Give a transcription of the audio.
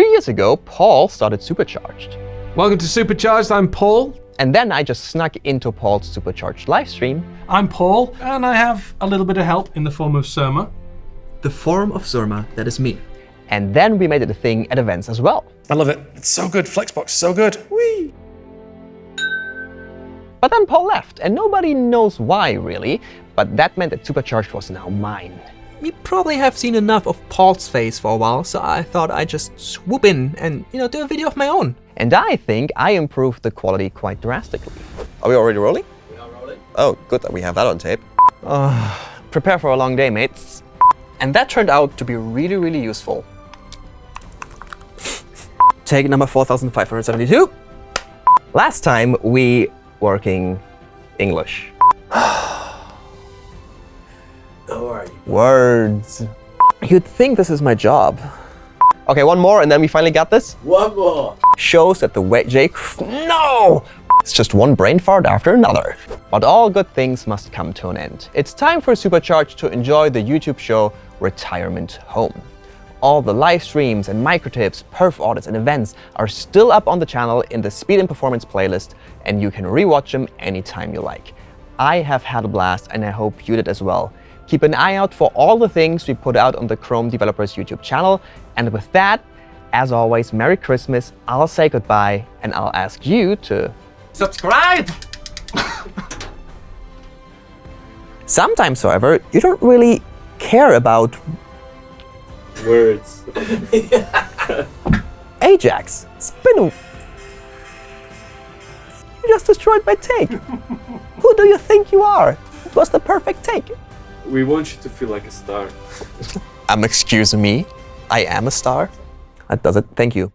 years ago, Paul started Supercharged. Welcome to Supercharged. I'm Paul. And then I just snuck into Paul's Supercharged livestream. I'm Paul, and I have a little bit of help in the form of Surma. The form of Surma, that is me. And then we made it a thing at events as well. I love it. It's so good. Flexbox, so good. Whee! But then Paul left, and nobody knows why, really. But that meant that Supercharged was now mine. You probably have seen enough of Paul's face for a while, so I thought I'd just swoop in and, you know, do a video of my own. And I think I improved the quality quite drastically. Are we already rolling? We are rolling. Oh, good that we have that on tape. Uh, prepare for a long day, mates. And that turned out to be really, really useful. Take number 4572. Last time we working English. How are you? Words. You'd think this is my job. Okay, one more and then we finally got this. One more. Shows that the wet Jake... No! It's just one brain fart after another. But all good things must come to an end. It's time for Supercharged to enjoy the YouTube show Retirement Home. All the live streams and micro tips, perf audits, and events are still up on the channel in the Speed and Performance playlist, and you can rewatch them anytime you like. I have had a blast, and I hope you did as well. Keep an eye out for all the things we put out on the Chrome Developers YouTube channel. And with that, as always, Merry Christmas, I'll say goodbye, and I'll ask you to... Subscribe! Sometimes, however, you don't really care about Words. Ajax. Spin a... You just destroyed my take. Who do you think you are? It was the perfect take. We want you to feel like a star. Um, excuse me, I am a star? That does it. Thank you.